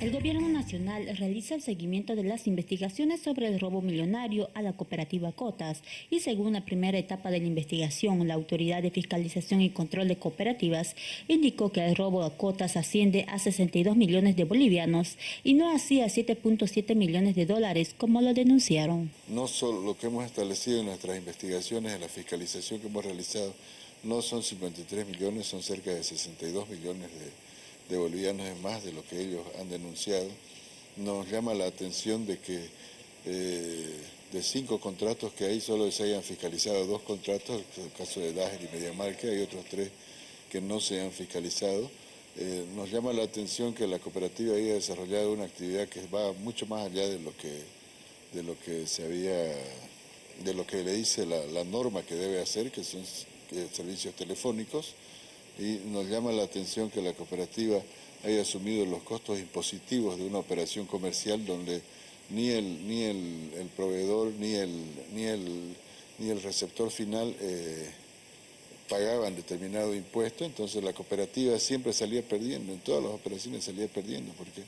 El Gobierno Nacional realiza el seguimiento de las investigaciones sobre el robo millonario a la cooperativa Cotas y según la primera etapa de la investigación, la Autoridad de Fiscalización y Control de Cooperativas indicó que el robo a Cotas asciende a 62 millones de bolivianos y no así a 7.7 millones de dólares como lo denunciaron. No solo lo que hemos establecido en nuestras investigaciones, en la fiscalización que hemos realizado, no son 53 millones, son cerca de 62 millones de de bolivianos es más de lo que ellos han denunciado. Nos llama la atención de que eh, de cinco contratos que hay solo se hayan fiscalizado dos contratos, el caso de Dager y Mediamarca, hay otros tres que no se han fiscalizado. Eh, nos llama la atención que la cooperativa haya desarrollado una actividad que va mucho más allá de lo que, de lo que se había, de lo que le dice la, la norma que debe hacer, que son servicios telefónicos, y nos llama la atención que la cooperativa haya asumido los costos impositivos de una operación comercial donde ni el, ni el, proveedor ni el, ni el, ni el receptor final eh, pagaban determinado impuesto, entonces la cooperativa siempre salía perdiendo, en todas las operaciones salía perdiendo, porque